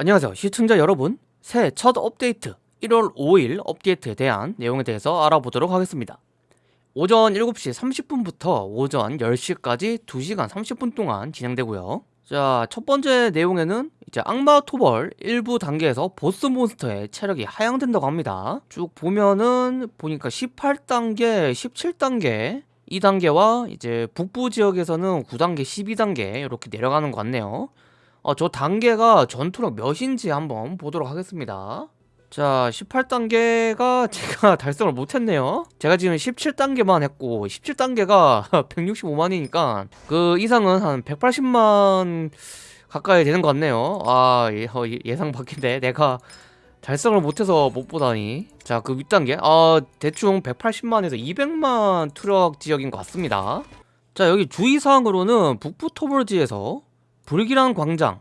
안녕하세요. 시청자 여러분 새해 첫 업데이트 1월 5일 업데이트에 대한 내용에 대해서 알아보도록 하겠습니다. 오전 7시 30분부터 오전 10시까지 2시간 30분 동안 진행되고요. 자 첫번째 내용에는 이제 악마 토벌 일부 단계에서 보스 몬스터의 체력이 하향된다고 합니다. 쭉 보면은 보니까 18단계 17단계 2단계와 이제 북부 지역에서는 9단계 12단계 이렇게 내려가는 것 같네요 어, 저 단계가 전투력 몇인지 한번 보도록 하겠습니다. 자 18단계가 제가 달성을 못했네요. 제가 지금 17단계만 했고 17단계가 165만이니까 그 이상은 한 180만 가까이 되는 것 같네요. 아 예, 어, 예상 밖인데 내가 달성을 못해서 못 보다니. 자 그 윗단계. 아 대충 180만에서 200만 트럭 지역인 것 같습니다. 자 여기 주의사항으로는 북부 토벌지에서 불길한 광장.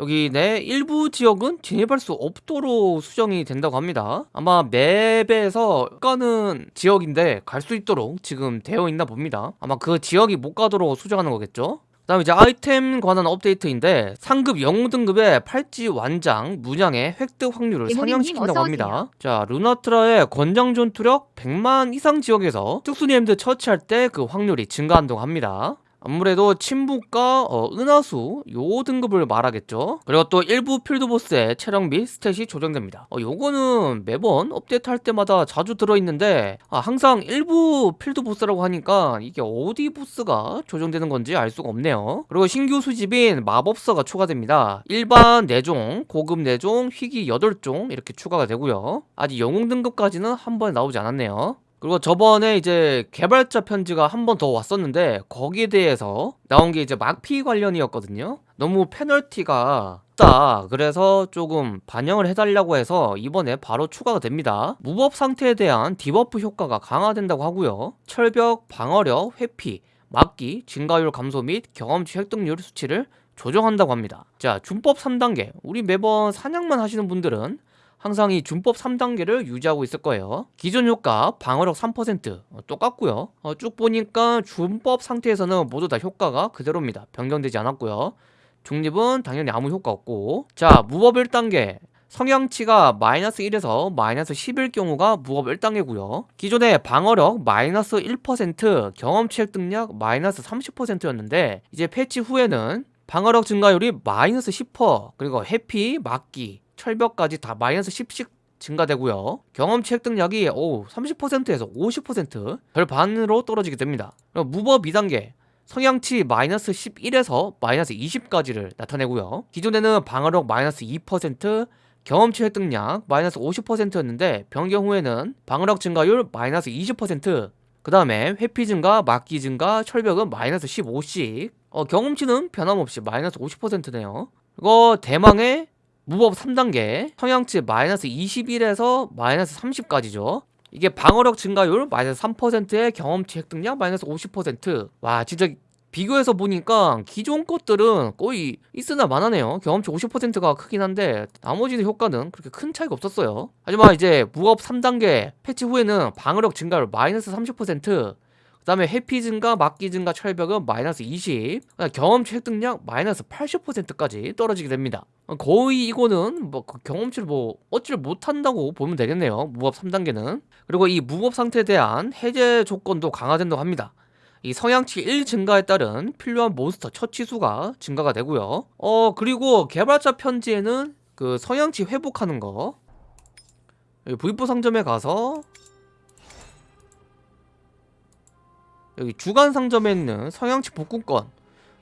여기 내 일부 지역은 진입할 수 없도록 수정이 된다고 합니다. 아마 맵에서 가는 지역인데 갈 수 있도록 지금 되어 있나 봅니다. 아마 그 지역이 못 가도록 수정하는 거겠죠? 그 다음에 이제 아이템 관한 업데이트인데 상급 영웅 등급의 팔찌 완장 문양의 획득 확률을 상향시킨다고 합니다. 자 루나트라의 권장 전투력 100만 이상 지역에서 특수니엠드 처치할 때 그 확률이 증가한다고 합니다 아무래도 침묵과 어, 은하수 요 등급을 말하겠죠. 그리고 또 일부 필드보스의 체력 및 스탯이 조정됩니다. 어, 요거는 매번 업데이트 할 때마다 자주 들어있는데 아, 항상 일부 필드보스라고 하니까 이게 어디 보스가 조정되는 건지 알 수가 없네요. 그리고 신규 수집인 마법서가 추가됩니다. 일반 4종, 고급 4종, 희귀 8종 이렇게 추가가 되고요. 아직 영웅 등급까지는 한 번에 나오지 않았네요 그리고 저번에 이제 개발자 편지가 한 번 더 왔었는데 거기에 대해서 나온 게 이제 막피 관련이었거든요. 너무 페널티가 없다. 그래서 조금 반영을 해달라고 해서 이번에 바로 추가가 됩니다. 무법 상태에 대한 debuff 효과가 강화된다고 하고요. 철벽, 방어력, 회피, 막기, 증가율 감소 및 경험치 획득률 수치를 조정한다고 합니다. 자 준법 3단계. 우리 매번 사냥만 하시는 분들은 항상 이 준법 3단계를 유지하고 있을 거예요. 기존 효과 방어력 3% 어, 똑같고요. 어, 쭉 보니까 준법 상태에서는 모두 다 효과가 그대로입니다. 변경되지 않았고요. 중립은 당연히 아무 효과 없고. 자 무법 1단계. 성향치가 마이너스 1에서 마이너스 10일 경우가 무법 1단계고요. 기존의 방어력 마이너스 1% 경험치 획득량 마이너스 30%였는데 이제 패치 후에는 방어력 증가율이 마이너스 10% 그리고 해피, 막기, 철벽까지 다 마이너스 10씩 증가되고요. 경험치 획득량이 오 30%에서 50% 별반으로 떨어지게 됩니다. 무법 2단계 성향치 마이너스 11에서 마이너스 20까지를 나타내고요. 기존에는 방어력 마이너스 2% 경험치 획득량 마이너스 50%였는데 변경 후에는 방어력 증가율 마이너스 20%그 다음에 회피 증가, 막기 증가, 철벽은 마이너스 15씩. 어, 경험치는 변함없이 마이너스 50%네요. 이거 대망의 무법 3단계 성향치 마이너스 21에서 마이너스 30까지죠. 이게 방어력 증가율 마이너스 3%의 경험치 획득량 마이너스 50%와 진짜 비교해서 보니까 기존 것들은 거의 있으나 마나네요. 경험치 50%가 크긴 한데 나머지 효과는 그렇게 큰 차이가 없었어요. 하지만 이제 무법 3단계 패치 후에는 방어력 증가율 마이너스 30%그 다음에 해피 증가, 막기 증가, 철벽은 마이너스 20 경험치 획득량 마이너스 80%까지 떨어지게 됩니다. 거의 이거는 뭐 그 경험치를 뭐 얻지를 못한다고 보면 되겠네요 무법 3단계는. 그리고 이 무법 상태에 대한 해제 조건도 강화된다고 합니다. 이 성향치 1 증가에 따른 필요한 몬스터 처치수가 증가가 되고요. 어 그리고 개발자 편지에는 그 성향치 회복하는 거 V4 상점에 가서 여기 주간 상점에 있는 성향치 복구권.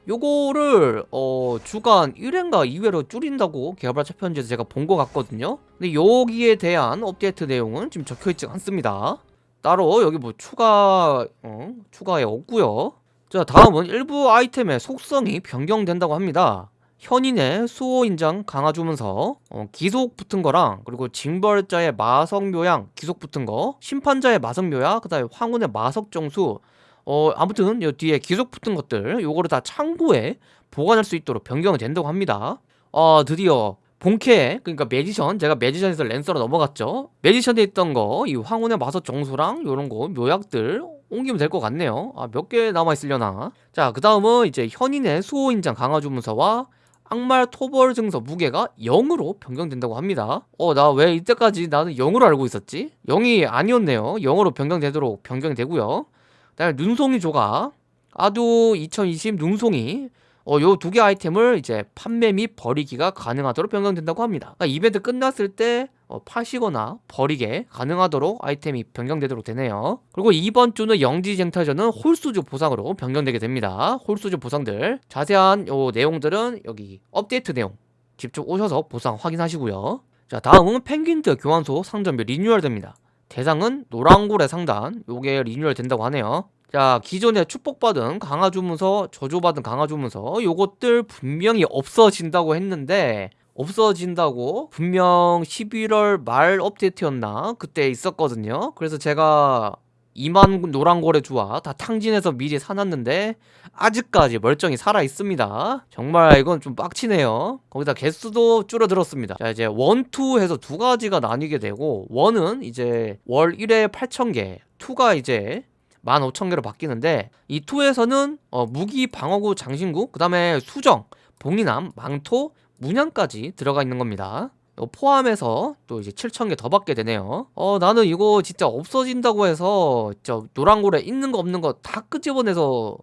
요거를 어 주간 1회인가 2회로 줄인다고 개발자 편지에서 제가 본 것 같거든요. 근데 여기에 대한 업데이트 내용은 지금 적혀있지 않습니다. 따로 여기 뭐 추가 어, 추가에 없고요. 자 다음은 일부 아이템의 속성이 변경된다고 합니다. 현인의 수호 인장 강화 주면서. 어, 기속 붙은 거랑 그리고 징벌자의 마석 묘양 기속 붙은 거 심판자의 마석 묘야 그 다음에 황혼의 마석 정수 어 아무튼 요 뒤에 기속 붙은 것들 요거를 다 창고에 보관할 수 있도록 변경이 된다고 합니다. 어 드디어 본캐 그러니까 매지션 제가 매지션에서 랜서로 넘어갔죠. 매지션에 있던 거 이 황혼의 마석 정수랑 요런 거 묘약들 옮기면 될 것 같네요. 아 몇 개 남아있으려나? 자그 다음은 이제 현인의 수호인장 강화 주문서와 악말 토벌 증서 무게가 0으로 변경된다고 합니다. 어 나 왜 이때까지 나는 0으로 알고 있었지? 0이 아니었네요. 0으로 변경되도록 변경되고요. 그 다음에 눈송이 조각 아두 2020 눈송이 어, 요 두 개 아이템을 이제 판매 및 버리기가 가능하도록 변경된다고 합니다. 그러니까 이벤트 끝났을 때 어, 파시거나 버리게 가능하도록 아이템이 변경되도록 되네요. 그리고 이번 주는 영지쟁탈전은 홀수주 보상으로 변경되게 됩니다. 홀수주 보상들 자세한 요 내용들은 여기 업데이트 내용 직접 오셔서 보상 확인하시고요. 자 다음은 펭귄드 교환소 상점이 리뉴얼 됩니다. 대상은 노랑고래 상단. 요게 리뉴얼 된다고 하네요. 자 기존에 축복받은 강화주문서 저주받은 강화주문서 요것들 분명히 없어진다고 했는데 없어진다고 분명 11월 말 업데이트였나? 그때 있었거든요. 그래서 제가 2만 노란고래 주화 다 탕진해서 미리 사놨는데 아직까지 멀쩡히 살아있습니다. 정말 이건 좀 빡치네요. 거기다 개수도 줄어들었습니다. 자 이제 one, two 해서 두 가지가 나뉘게 되고 one은 이제 월 1회 8,000개 two가 이제 15,000개로 바뀌는데 이 투에서는 어, 무기 방어구 장신구 그 다음에 수정 봉인함 망토 문양까지 들어가 있는 겁니다 포함해서 또 이제 7,000개 더 받게 되네요. 어 나는 이거 진짜 없어진다고 해서 저 노란고래 있는 거 없는 거 다 끄집어내서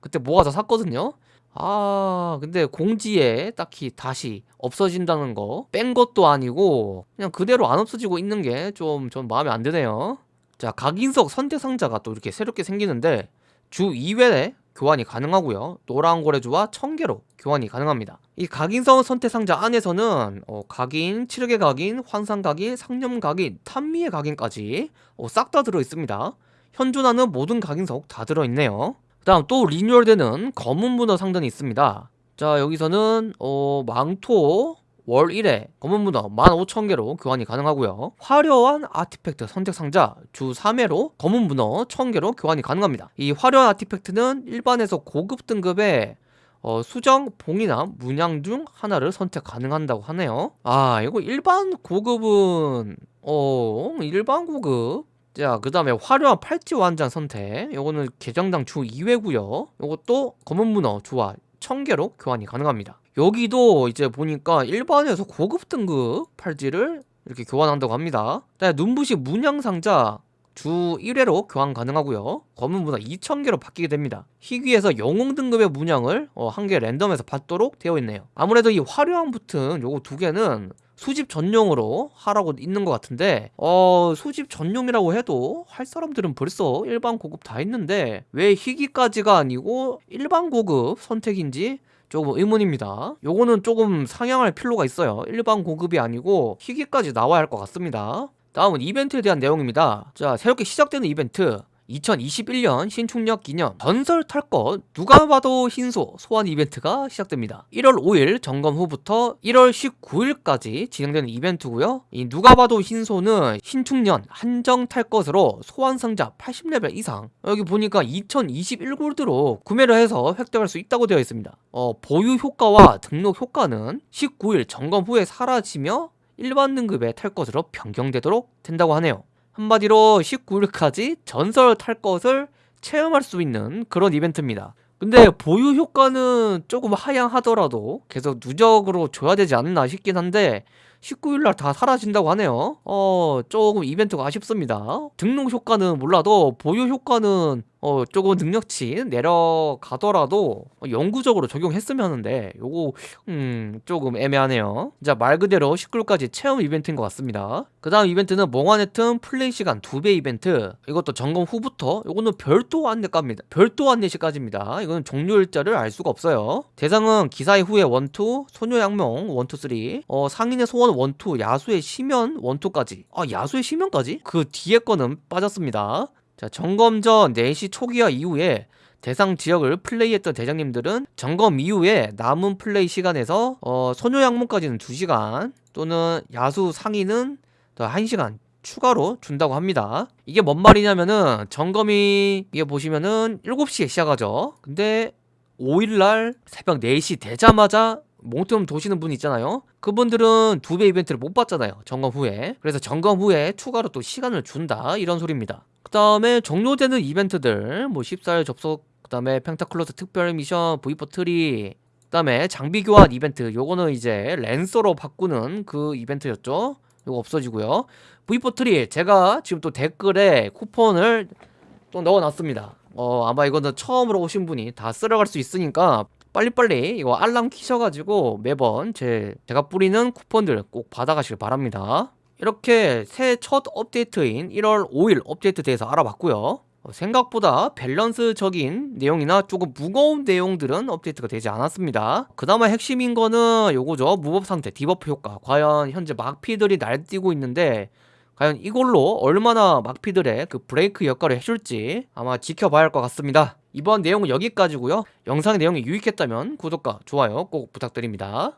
그때 모아서 샀거든요. 아 근데 공지에 딱히 다시 없어진다는 거 뺀 것도 아니고 그냥 그대로 안 없어지고 있는 게좀전 마음에 안 드네요. 자 각인석 선택 상자가 또 이렇게 새롭게 생기는데 주 2회에 교환이 가능하고요. 노란 고래주와 청개로 교환이 가능합니다. 이 각인성 선택 상자 안에서는 어, 각인, 칠흑의 각인, 환상 각인, 상념 각인, 탄미의 각인까지 어, 싹 다 들어있습니다. 현존하는 모든 각인석 다 들어있네요. 그 다음 또 리뉴얼되는 검은 문어 상단이 있습니다. 자 여기서는 어, 망토 월 1회 검은 문어 15,000개로 교환이 가능하고요. 화려한 아티팩트 선택 상자 주 3회로 검은 문어 1,000개로 교환이 가능합니다. 이 화려한 아티팩트는 일반에서 고급 등급의 어, 수정, 봉이나 문양 중 하나를 선택 가능한다고 하네요. 아 이거 일반 고급은 어 일반 고급. 자, 그 다음에 화려한 팔찌 완장 선택. 요거는 계정당 주 2회고요. 요것도 검은 문어 주와 1000개로 교환이 가능합니다. 여기도 이제 보니까 일반에서 고급 등급 팔찌를 이렇게 교환한다고 합니다. 눈부시 문양 상자 주 1회로 교환 가능하고요. 검은 문화 2000개로 바뀌게 됩니다. 희귀에서 영웅 등급의 문양을 어, 한 개 랜덤에서 받도록 되어 있네요. 아무래도 이 화려한 붙은 요거 두 개는 수집 전용으로 하라고 있는 것 같은데 어 수집 전용이라고 해도 할 사람들은 벌써 일반 고급 다 있는데 왜 희귀까지가 아니고 일반 고급 선택인지 조금 의문입니다. 요거는 조금 상향할 필요가 있어요. 일반 고급이 아니고 희귀까지 나와야 할 것 같습니다. 다음은 이벤트에 대한 내용입니다. 자 새롭게 시작되는 이벤트 2021년 신축력 기념 전설 탈것 누가 봐도 흰소 소환 이벤트가 시작됩니다. 1월 5일 점검 후부터 1월 19일까지 진행되는 이벤트고요. 이 누가 봐도 흰소는 신축년 한정 탈 것으로 소환 상자 80레벨 이상. 여기 보니까 2021골드로 구매를 해서 획득할 수 있다고 되어 있습니다. 어, 보유 효과와 등록 효과는 19일 점검 후에 사라지며 일반 등급에 탈 것으로 변경되도록 된다고 하네요 한마디로 19일까지 전설 탈 것을 체험할 수 있는 그런 이벤트입니다. 근데 보유 효과는 조금 하향하더라도 계속 누적으로 줘야 되지 않나 싶긴 한데 19일날 다 사라진다고 하네요. 어 조금 이벤트가 아쉽습니다. 등록 효과는 몰라도 보유 효과는 어 조금 능력치 내려가더라도 영구적으로 적용했으면 하는데 요거 음 조금 애매하네요. 자 말 그대로 19일까지 체험 이벤트인 것 같습니다. 그 다음 이벤트는 몽환의 틈 플레이 시간 2배 이벤트. 이것도 점검 후부터 이거는 별도 안내까입니다. 별도 안내 시까지입니다. 이거는 종료 일자를 알 수가 없어요. 대상은 기사의 후예 one two 소녀 악몽 one two three 어 상인의 소원 one two 야수의 심연 one two까지. 아 야수의 심연까지? 그 뒤에 거는 빠졌습니다 자 점검 전 4시 초기화 이후에 대상 지역을 플레이했던 대장님들은 점검 이후에 남은 플레이 시간에서 어, 소녀 악몽까지는 2시간 또는 야수 상위는 더 1시간 추가로 준다고 합니다. 이게 뭔 말이냐면은 점검이 이게 보시면은 7시에 시작하죠. 근데 5일날 새벽 4시 되자마자 몽틈 도시는 분 있잖아요. 그분들은 두 배 이벤트를 못 받잖아요 점검 후에. 그래서 점검 후에 추가로 또 시간을 준다 이런 소리입니다 그 다음에 종료되는 이벤트들 뭐 14일 접속 그 다음에 펜타클로스 특별 미션 V4 트리 그 다음에 장비 교환 이벤트. 요거는 이제 랜서로 바꾸는 그 이벤트였죠. 요거 없어지고요. V4 트리 제가 지금 또 댓글에 쿠폰을 또 넣어놨습니다. 어 아마 이거는 처음으로 오신 분이 다 쓸어갈 수 있으니까 빨리빨리 이거 알람 키셔가지고 매번 제 제가 뿌리는 쿠폰들 꼭 받아가시길 바랍니다 이렇게 새해 첫 업데이트인 1월 5일 업데이트 대해서 알아봤고요. 어, 생각보다 밸런스적인 내용이나 조금 무거운 내용들은 업데이트가 되지 않았습니다. 그나마 핵심인 거는 요거죠. 무법 상태 debuff 효과. 과연 현재 막피들이 날뛰고 있는데 과연 이걸로 얼마나 막피들의 그 브레이크 역할을 해줄지 아마 지켜봐야 할 것 같습니다. 이번 내용은 여기까지고요. 영상 내용이 유익했다면 구독과 좋아요 꼭 부탁드립니다